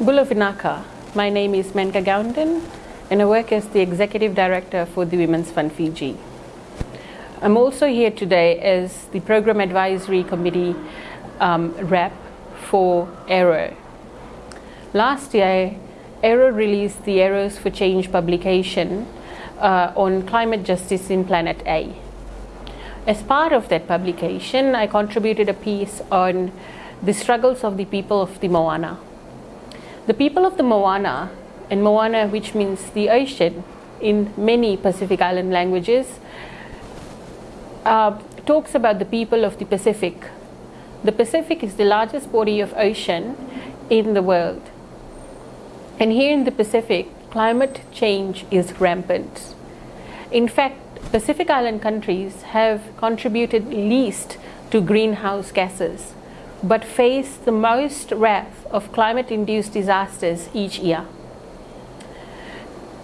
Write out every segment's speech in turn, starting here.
Bulavinaka. My name is Menka Goundan and I work as the Executive Director for the Women's Fund Fiji. I'm also here today as the Program Advisory Committee um, rep for ARROW. Last year, ARROW released the Arrows for Change publication uh, on climate justice in Planet A. As part of that publication, I contributed a piece on the struggles of the people of the Moana. The people of the Moana, and Moana which means the ocean in many Pacific Island languages, uh, talks about the people of the Pacific. The Pacific is the largest body of ocean in the world. And here in the Pacific, climate change is rampant. In fact, Pacific Island countries have contributed least to greenhouse gases, but face the most wrath of climate-induced disasters each year.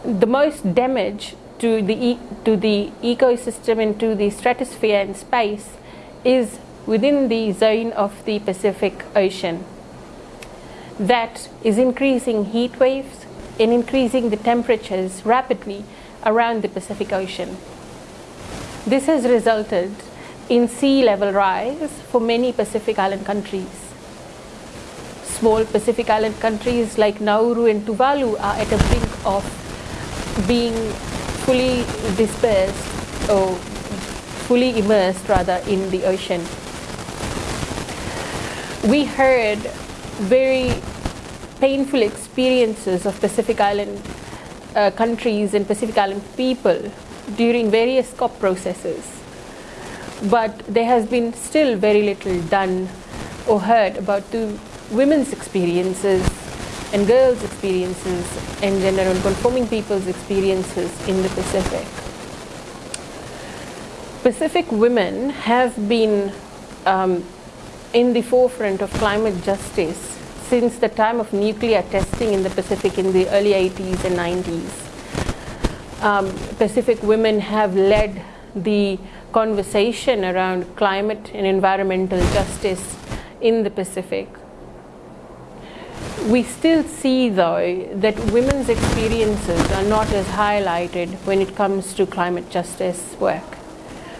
The most damage to the, e to the ecosystem and to the stratosphere and space is within the zone of the Pacific Ocean. That is increasing heat waves and increasing the temperatures rapidly around the Pacific Ocean. This has resulted in sea level rise for many Pacific Island countries. Small Pacific Island countries like Nauru and Tuvalu are at a brink of being fully dispersed or fully immersed rather in the ocean. We heard very painful experiences of Pacific Island uh, countries and Pacific Island people during various COP processes. But there has been still very little done or heard about the women's experiences and girls' experiences and gender non-conforming people's experiences in the Pacific. Pacific women have been um, in the forefront of climate justice since the time of nuclear testing in the Pacific in the early 80s and 90s. Um, Pacific women have led the conversation around climate and environmental justice in the Pacific. We still see though that women's experiences are not as highlighted when it comes to climate justice work.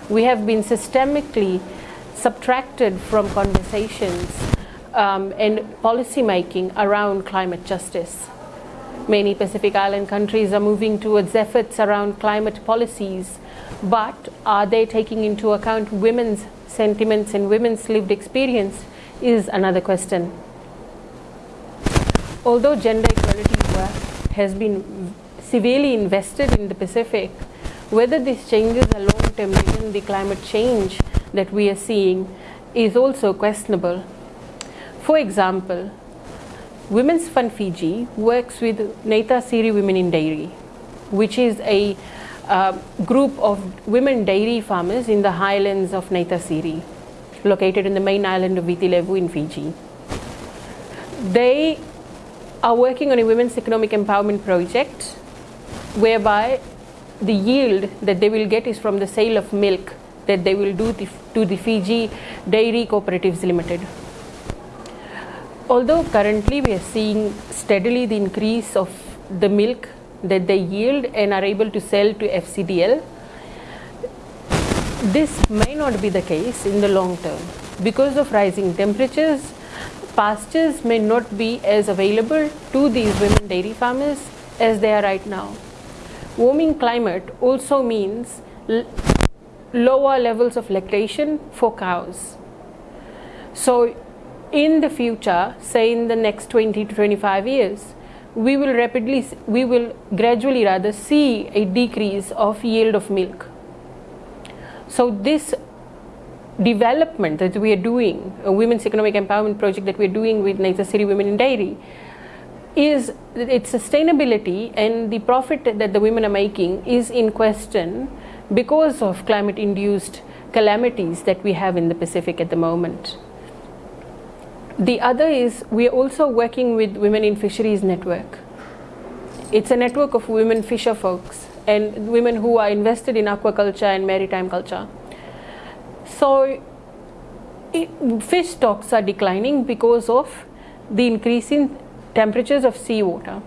We have been systemically subtracted from conversations um, and policy making around climate justice. Many Pacific Island countries are moving towards efforts around climate policies, but are they taking into account women's sentiments and women's lived experience is another question. Although gender equality work has been severely invested in the Pacific, whether these changes are long-term given the climate change that we are seeing is also questionable. For example, Women's Fund Fiji works with Naitasiri Women in Dairy, which is a uh, group of women dairy farmers in the highlands of Naitasiri, located in the main island of Viti Levu in Fiji. They are working on a women's economic empowerment project whereby the yield that they will get is from the sale of milk that they will do to the Fiji Dairy Cooperatives Limited. Although currently we are seeing steadily the increase of the milk that they yield and are able to sell to FCDL, this may not be the case in the long term. Because of rising temperatures, pastures may not be as available to these women dairy farmers as they are right now. Warming climate also means lower levels of lactation for cows. So in the future, say in the next 20 to 25 years, we will rapidly, we will gradually rather see a decrease of yield of milk. So this development that we are doing, a women's economic empowerment project that we are doing with Naitasiri Women in Dairy, is its sustainability and the profit that the women are making is in question because of climate induced calamities that we have in the Pacific at the moment. The other is we are also working with Women in Fisheries Network. It's a network of women fisher folks and women who are invested in aquaculture and maritime culture. So it, fish stocks are declining because of the increasing temperatures of seawater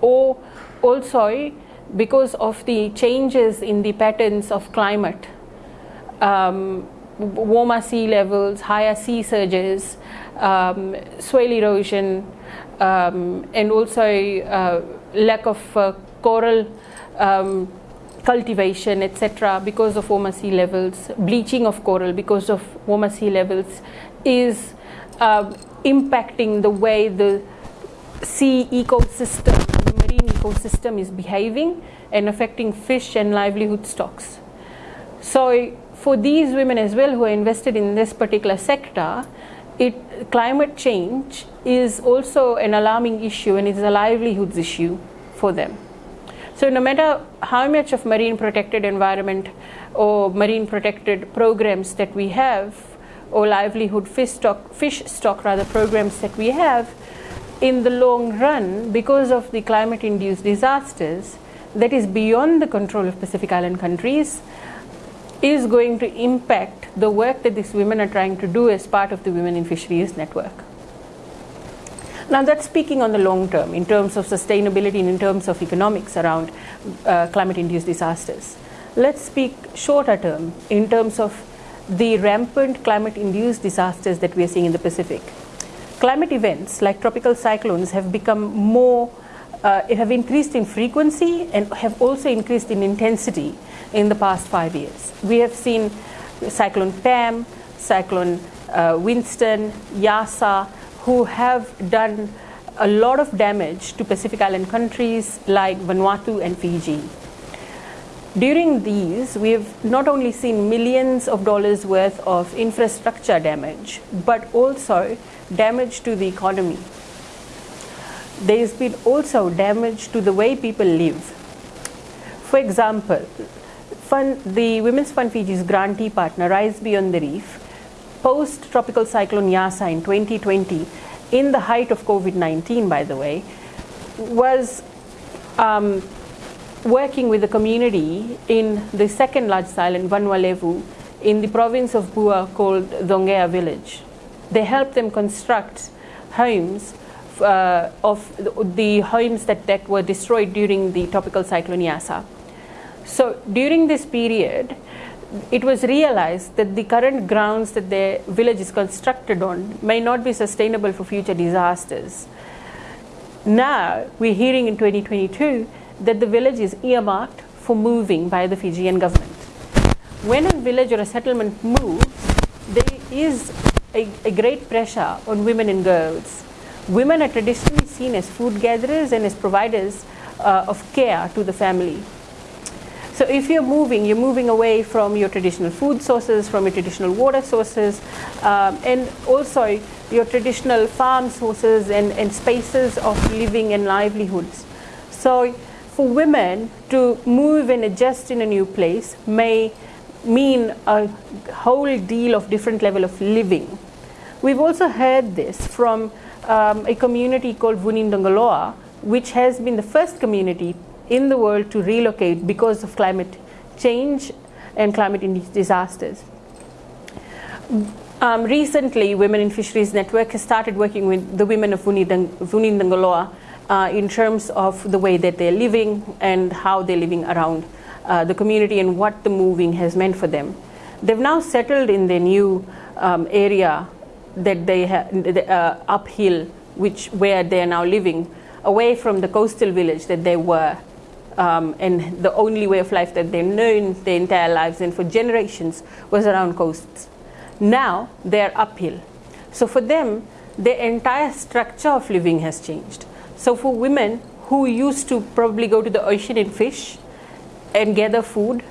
or also because of the changes in the patterns of climate um, warmer sea levels, higher sea surges, um, soil erosion, um, and also uh, lack of uh, coral um, cultivation, etc., because of warmer sea levels, bleaching of coral because of warmer sea levels, is uh, impacting the way the sea ecosystem, the marine ecosystem is behaving and affecting fish and livelihood stocks. So for these women as well who are invested in this particular sector, it, climate change is also an alarming issue and it's a livelihoods issue for them. So no matter how much of marine protected environment or marine protected programs that we have or livelihood fish stock, fish stock rather programs that we have, in the long run, because of the climate induced disasters that is beyond the control of Pacific Island countries, is going to impact the work that these women are trying to do as part of the Women in Fisheries network. Now that's speaking on the long term in terms of sustainability and in terms of economics around uh, climate induced disasters. Let's speak shorter term in terms of the rampant climate induced disasters that we are seeing in the Pacific. Climate events like tropical cyclones have become more, uh, have increased in frequency and have also increased in intensity in the past five years. We have seen Cyclone Pam, Cyclone uh, Winston, Yasa, who have done a lot of damage to Pacific Island countries like Vanuatu and Fiji. During these, we have not only seen millions of dollars worth of infrastructure damage, but also damage to the economy. There has been also damage to the way people live. For example, Fund, the Women's Fund Fiji's grantee partner, Rise Beyond the Reef, post tropical cyclone Yasa in 2020, in the height of COVID 19, by the way, was um, working with the community in the second largest island, Vanua Levu, in the province of Bua called Dongea village. They helped them construct homes uh, of the homes that, that were destroyed during the tropical cyclone Yasa. So during this period, it was realized that the current grounds that the village is constructed on may not be sustainable for future disasters. Now, we're hearing in 2022 that the village is earmarked for moving by the Fijian government. When a village or a settlement moves, there is a, a great pressure on women and girls. Women are traditionally seen as food gatherers and as providers uh, of care to the family. So if you're moving, you're moving away from your traditional food sources, from your traditional water sources, um, and also your traditional farm sources and, and spaces of living and livelihoods. So for women to move and adjust in a new place may mean a whole deal of different level of living. We've also heard this from um, a community called Vunidogoloa, which has been the first community in the world to relocate because of climate change and climate disasters. Um, recently, Women in Fisheries Network has started working with the women of Vunidogoloa uh, in terms of the way that they're living and how they're living around uh, the community and what the moving has meant for them. They've now settled in their new um, area that they have uh, uphill, which where they are now living, away from the coastal village that they were um, and the only way of life that they've known their entire lives and for generations was around coasts. Now they're uphill. So for them, their entire structure of living has changed. So for women who used to probably go to the ocean and fish and gather food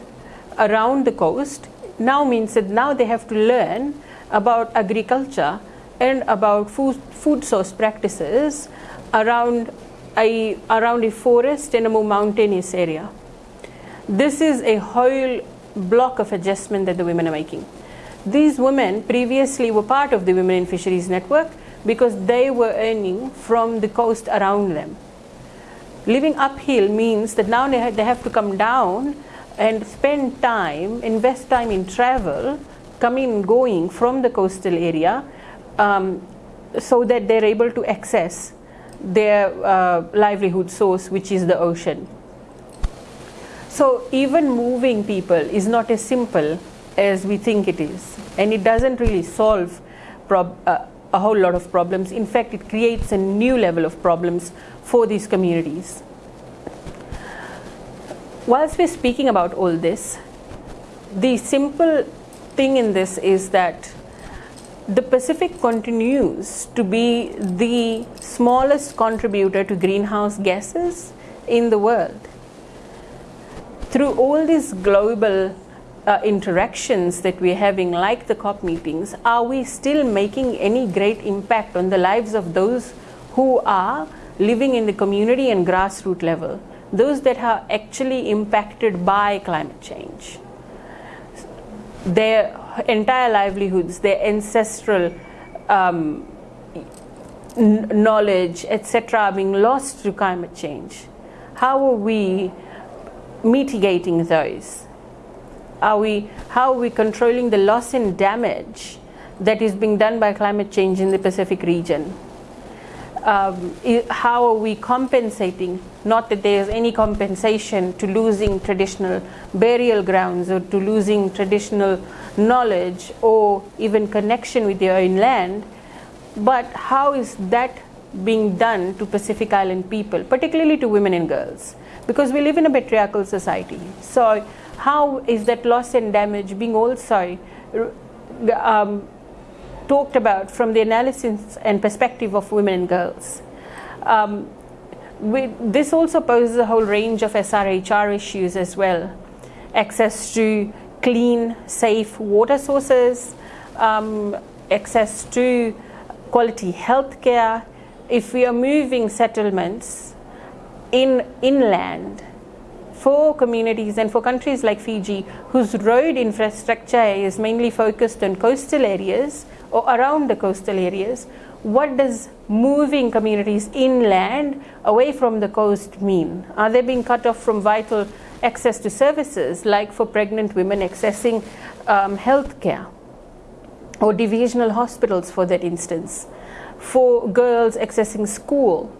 around the coast, now means that now they have to learn about agriculture and about food, food source practices around a, around a forest in a more mountainous area. This is a whole block of adjustment that the women are making. These women previously were part of the Women in Fisheries Network because they were earning from the coast around them. Living uphill means that now they have to come down and spend time, invest time in travel coming and going from the coastal area um, so that they're able to access their uh, livelihood source, which is the ocean. So even moving people is not as simple as we think it is, and it doesn't really solve uh, a whole lot of problems. In fact, it creates a new level of problems for these communities. Whilst we're speaking about all this, the simple thing in this is that the Pacific continues to be the smallest contributor to greenhouse gases in the world. Through all these global uh, interactions that we're having, like the COP meetings, are we still making any great impact on the lives of those who are living in the community and grassroots level, those that are actually impacted by climate change? Their entire livelihoods, their ancestral um, knowledge, etc., are being lost to climate change. How are we mitigating those? Are we, how are we controlling the loss and damage that is being done by climate change in the Pacific region? Um, how are we compensating? Not that there is any compensation to losing traditional burial grounds or to losing traditional knowledge or even connection with your own land, but how is that being done to Pacific Island people, particularly to women and girls? Because we live in a patriarchal society. So, how is that loss and damage being also um, talked about from the analysis and perspective of women and girls? Um, we, this also poses a whole range of SRHR issues as well. Access to clean, safe water sources, um, access to quality health care. If we are moving settlements in inland for communities and for countries like Fiji, whose road infrastructure is mainly focused on coastal areas or around the coastal areas, what does moving communities inland away from the coast mean? Are they being cut off from vital access to services, like for pregnant women accessing um, health care or divisional hospitals, for that instance, for girls accessing school?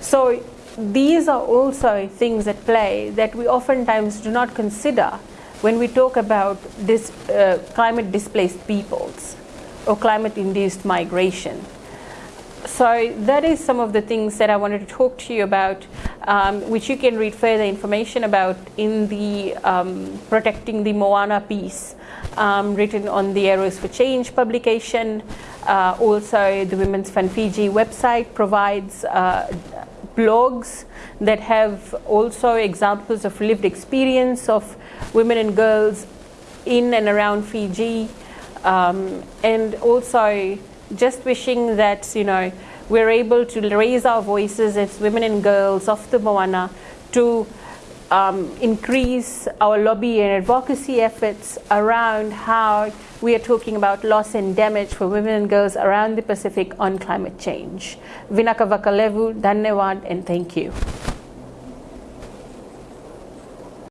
So, these are also things at play that we oftentimes do not consider when we talk about this uh, climate displaced peoples or climate induced migration. So that is some of the things that I wanted to talk to you about, um, which you can read further information about in the um, Protecting the Moana piece um, written on the Arrows for Change publication. Uh, also, the Women's Fund Fiji website provides uh, blogs that have also examples of lived experience of women and girls in and around Fiji. Um, and also just wishing that you know we're able to raise our voices as women and girls of the Moana to um, increase our lobby and advocacy efforts around how we are talking about loss and damage for women and girls around the Pacific on climate change. Vinaka Vakalevu, Dhanyawad, and thank you.